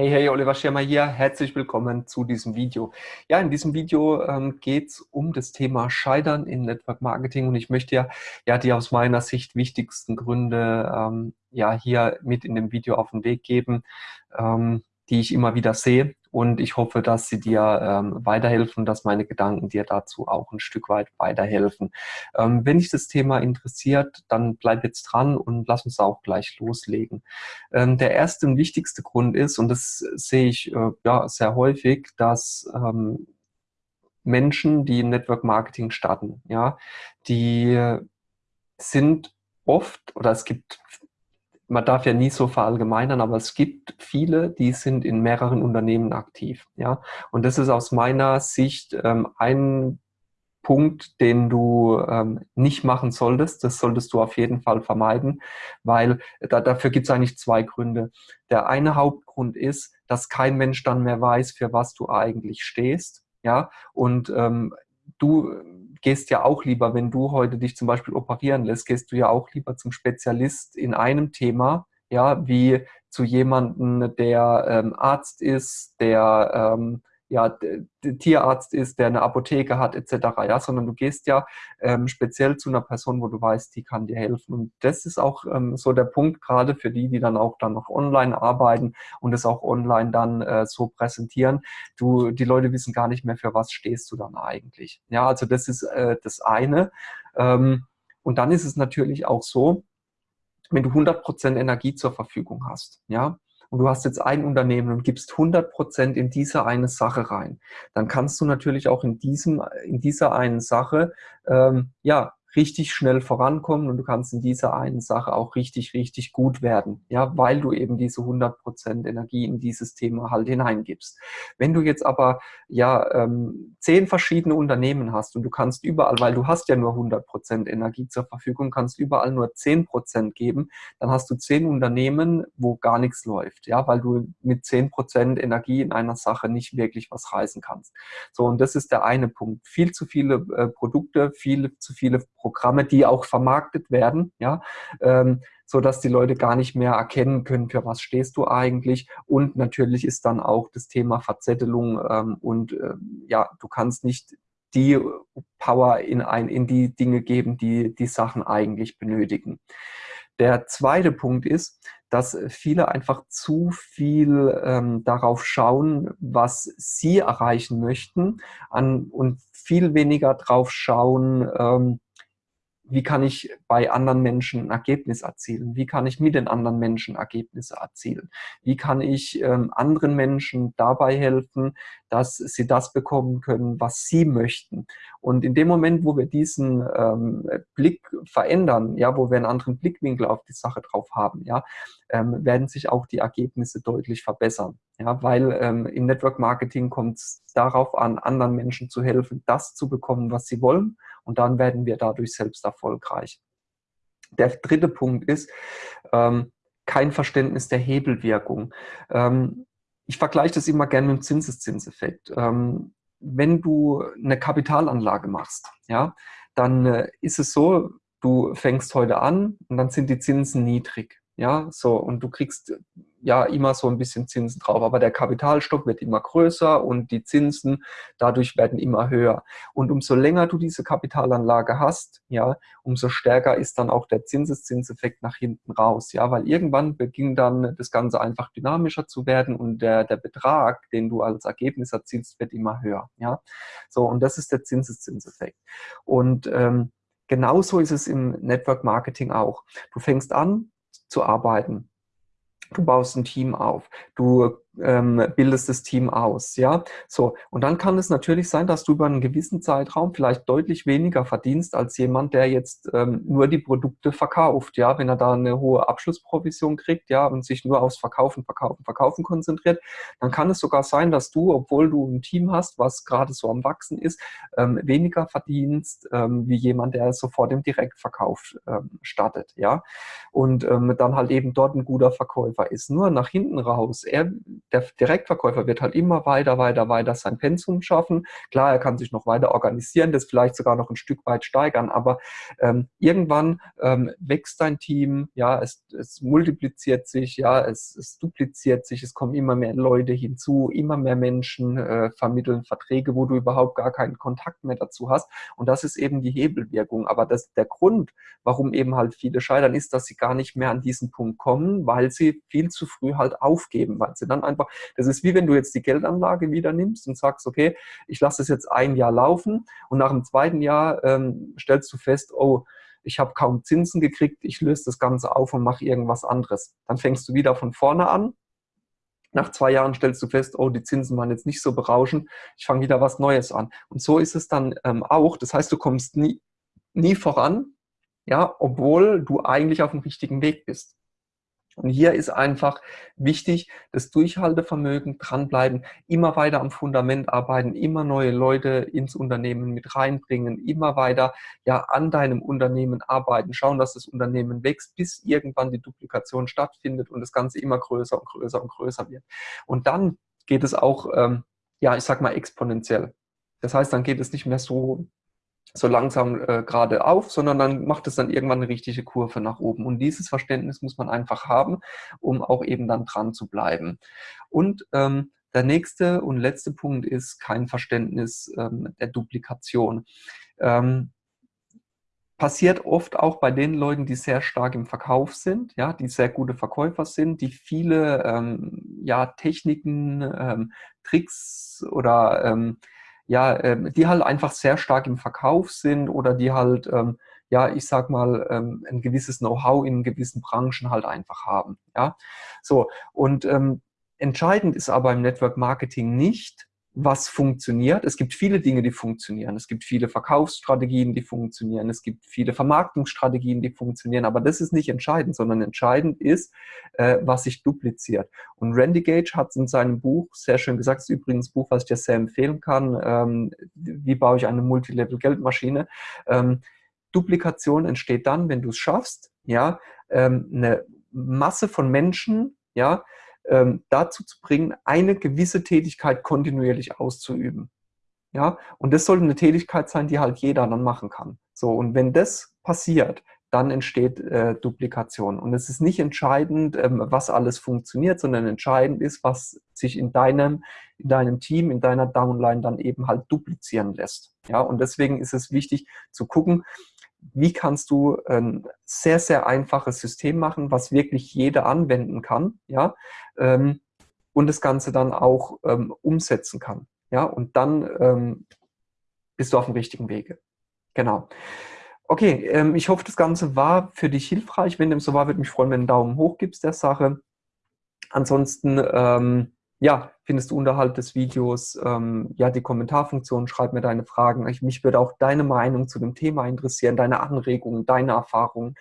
Hey, hey, Oliver Schirmer hier. Herzlich willkommen zu diesem Video. Ja, in diesem Video ähm, geht es um das Thema Scheitern in Network Marketing und ich möchte ja, ja die aus meiner Sicht wichtigsten Gründe ähm, ja hier mit in dem Video auf den Weg geben, ähm, die ich immer wieder sehe und ich hoffe, dass sie dir ähm, weiterhelfen, dass meine Gedanken dir dazu auch ein Stück weit weiterhelfen. Ähm, wenn dich das Thema interessiert, dann bleib jetzt dran und lass uns auch gleich loslegen. Ähm, der erste und wichtigste Grund ist, und das sehe ich äh, ja sehr häufig, dass ähm, Menschen, die im Network Marketing starten, ja, die sind oft oder es gibt man darf ja nie so verallgemeinern, aber es gibt viele, die sind in mehreren Unternehmen aktiv. Ja? Und das ist aus meiner Sicht ähm, ein Punkt, den du ähm, nicht machen solltest. Das solltest du auf jeden Fall vermeiden, weil da, dafür gibt es eigentlich zwei Gründe. Der eine Hauptgrund ist, dass kein Mensch dann mehr weiß, für was du eigentlich stehst. Ja, und ähm, du gehst ja auch lieber, wenn du heute dich zum Beispiel operieren lässt, gehst du ja auch lieber zum Spezialist in einem Thema, ja, wie zu jemandem, der ähm, Arzt ist, der ähm, ja, Tierarzt ist, der eine Apotheke hat, etc., ja, sondern du gehst ja ähm, speziell zu einer Person, wo du weißt, die kann dir helfen. Und das ist auch ähm, so der Punkt, gerade für die, die dann auch dann noch online arbeiten und es auch online dann äh, so präsentieren. Du, die Leute wissen gar nicht mehr, für was stehst du dann eigentlich. Ja, also das ist äh, das eine. Ähm, und dann ist es natürlich auch so, wenn du 100% Energie zur Verfügung hast, ja, und du hast jetzt ein Unternehmen und gibst 100 Prozent in diese eine Sache rein, dann kannst du natürlich auch in, diesem, in dieser einen Sache ähm, ja, richtig schnell vorankommen und du kannst in dieser einen Sache auch richtig, richtig gut werden, ja, weil du eben diese 100% Energie in dieses Thema halt hineingibst. Wenn du jetzt aber ja ähm, zehn verschiedene Unternehmen hast und du kannst überall, weil du hast ja nur 100% Energie zur Verfügung, kannst überall nur 10% geben, dann hast du zehn Unternehmen, wo gar nichts läuft, ja, weil du mit 10% Energie in einer Sache nicht wirklich was reißen kannst. So, und das ist der eine Punkt. Viel zu viele äh, Produkte, viele zu viele Programme, die auch vermarktet werden, ja, ähm, so dass die Leute gar nicht mehr erkennen können, für was stehst du eigentlich. Und natürlich ist dann auch das Thema Verzettelung ähm, und äh, ja, du kannst nicht die Power in, ein, in die Dinge geben, die die Sachen eigentlich benötigen. Der zweite Punkt ist, dass viele einfach zu viel ähm, darauf schauen, was sie erreichen möchten an, und viel weniger darauf schauen, ähm, wie kann ich bei anderen Menschen ein Ergebnis erzielen? Wie kann ich mit den anderen Menschen Ergebnisse erzielen? Wie kann ich ähm, anderen Menschen dabei helfen, dass sie das bekommen können, was sie möchten? Und in dem Moment, wo wir diesen ähm, Blick verändern, ja, wo wir einen anderen Blickwinkel auf die Sache drauf haben, ja, ähm, werden sich auch die Ergebnisse deutlich verbessern. Ja, weil ähm, im Network Marketing kommt es darauf an, anderen Menschen zu helfen, das zu bekommen, was sie wollen. Und dann werden wir dadurch selbst erfolgreich. Der dritte Punkt ist, ähm, kein Verständnis der Hebelwirkung. Ähm, ich vergleiche das immer gerne mit dem Zinseszinseffekt. Ähm, wenn du eine Kapitalanlage machst, ja, dann äh, ist es so, du fängst heute an und dann sind die Zinsen niedrig. Ja, so, und du kriegst ja immer so ein bisschen Zinsen drauf, aber der Kapitalstock wird immer größer und die Zinsen dadurch werden immer höher. Und umso länger du diese Kapitalanlage hast, ja, umso stärker ist dann auch der Zinseszinseffekt nach hinten raus, ja, weil irgendwann beginnt dann das Ganze einfach dynamischer zu werden und der, der Betrag, den du als Ergebnis erzielst, wird immer höher, ja. So, und das ist der Zinseszinseffekt. Und ähm, genauso ist es im Network Marketing auch. Du fängst an, zu arbeiten. Du baust ein Team auf, du ähm, bildest das Team aus, ja. So, und dann kann es natürlich sein, dass du über einen gewissen Zeitraum vielleicht deutlich weniger verdienst als jemand, der jetzt ähm, nur die Produkte verkauft, ja. Wenn er da eine hohe Abschlussprovision kriegt, ja, und sich nur aufs Verkaufen, Verkaufen, Verkaufen konzentriert, dann kann es sogar sein, dass du, obwohl du ein Team hast, was gerade so am Wachsen ist, ähm, weniger verdienst ähm, wie jemand, der sofort im Direktverkauf ähm, startet, ja. Und ähm, dann halt eben dort ein guter Verkäufer ist. Nur nach hinten raus, er der Direktverkäufer wird halt immer weiter, weiter, weiter sein Pensum schaffen. Klar, er kann sich noch weiter organisieren, das vielleicht sogar noch ein Stück weit steigern, aber ähm, irgendwann ähm, wächst dein Team, ja, es, es multipliziert sich, ja, es, es, dupliziert sich, es kommen immer mehr Leute hinzu, immer mehr Menschen äh, vermitteln Verträge, wo du überhaupt gar keinen Kontakt mehr dazu hast. Und das ist eben die Hebelwirkung. Aber das, der Grund, warum eben halt viele scheitern, ist, dass sie gar nicht mehr an diesen Punkt kommen, weil sie viel zu früh halt aufgeben, weil sie dann einfach, das ist wie wenn du jetzt die Geldanlage wieder nimmst und sagst, okay, ich lasse es jetzt ein Jahr laufen und nach dem zweiten Jahr ähm, stellst du fest, oh, ich habe kaum Zinsen gekriegt, ich löse das Ganze auf und mache irgendwas anderes. Dann fängst du wieder von vorne an. Nach zwei Jahren stellst du fest, oh, die Zinsen waren jetzt nicht so berauschend, ich fange wieder was Neues an. Und so ist es dann ähm, auch. Das heißt, du kommst nie, nie voran, ja, obwohl du eigentlich auf dem richtigen Weg bist. Und hier ist einfach wichtig, das Durchhaltevermögen, dranbleiben, immer weiter am Fundament arbeiten, immer neue Leute ins Unternehmen mit reinbringen, immer weiter ja an deinem Unternehmen arbeiten, schauen, dass das Unternehmen wächst, bis irgendwann die Duplikation stattfindet und das Ganze immer größer und größer und größer wird. Und dann geht es auch, ähm, ja, ich sag mal exponentiell. Das heißt, dann geht es nicht mehr so so langsam äh, gerade auf, sondern dann macht es dann irgendwann eine richtige Kurve nach oben. Und dieses Verständnis muss man einfach haben, um auch eben dann dran zu bleiben. Und ähm, der nächste und letzte Punkt ist kein Verständnis ähm, der Duplikation. Ähm, passiert oft auch bei den Leuten, die sehr stark im Verkauf sind, ja, die sehr gute Verkäufer sind, die viele ähm, ja, Techniken, ähm, Tricks oder ähm, ja, ähm, die halt einfach sehr stark im Verkauf sind oder die halt, ähm, ja, ich sag mal, ähm, ein gewisses Know-how in gewissen Branchen halt einfach haben. Ja, so. Und ähm, entscheidend ist aber im Network Marketing nicht, was funktioniert. Es gibt viele Dinge, die funktionieren. Es gibt viele Verkaufsstrategien, die funktionieren. Es gibt viele Vermarktungsstrategien, die funktionieren. Aber das ist nicht entscheidend, sondern entscheidend ist, äh, was sich dupliziert. Und Randy Gage hat in seinem Buch sehr schön gesagt, ist übrigens ein Buch, was ich dir sehr empfehlen kann, ähm, wie baue ich eine Multilevel-Geldmaschine. Ähm, Duplikation entsteht dann, wenn du es schaffst, ja, ähm, eine Masse von Menschen, ja, ähm, dazu zu bringen, eine gewisse Tätigkeit kontinuierlich auszuüben. Ja, und das sollte eine Tätigkeit sein, die halt jeder dann machen kann. So, und wenn das passiert, dann entsteht äh, Duplikation. Und es ist nicht entscheidend, ähm, was alles funktioniert, sondern entscheidend ist, was sich in deinem, in deinem Team, in deiner Downline dann eben halt duplizieren lässt. Ja, und deswegen ist es wichtig zu gucken, wie kannst du ein sehr, sehr einfaches System machen, was wirklich jeder anwenden kann, ja, ähm, und das Ganze dann auch ähm, umsetzen kann, ja, und dann ähm, bist du auf dem richtigen Wege. Genau. Okay, ähm, ich hoffe, das Ganze war für dich hilfreich. Wenn dem so war, würde mich freuen, wenn du einen Daumen hoch gibst der Sache. Ansonsten, ähm, ja, findest du unterhalb des Videos ähm, ja die Kommentarfunktion, schreib mir deine Fragen. Ich, mich würde auch deine Meinung zu dem Thema interessieren, deine Anregungen, deine Erfahrungen.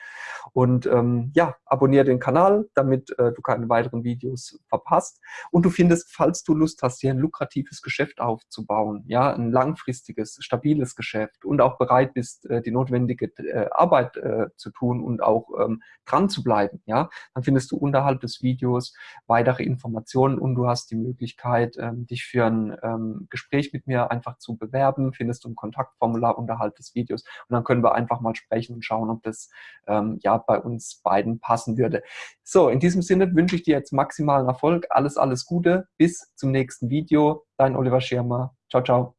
Und ähm, ja, abonniere den Kanal, damit äh, du keine weiteren Videos verpasst. Und du findest, falls du Lust hast, hier ein lukratives Geschäft aufzubauen, ja, ein langfristiges, stabiles Geschäft und auch bereit bist, äh, die notwendige äh, Arbeit äh, zu tun und auch ähm, dran zu bleiben, ja, dann findest du unterhalb des Videos weitere Informationen und du hast die Möglichkeit, Möglichkeit, ähm, dich für ein ähm, Gespräch mit mir einfach zu bewerben. Findest du ein Kontaktformular unterhalb des Videos und dann können wir einfach mal sprechen und schauen, ob das ähm, ja bei uns beiden passen würde. So, in diesem Sinne wünsche ich dir jetzt maximalen Erfolg. Alles, alles Gute. Bis zum nächsten Video. Dein Oliver Schirmer. Ciao, ciao.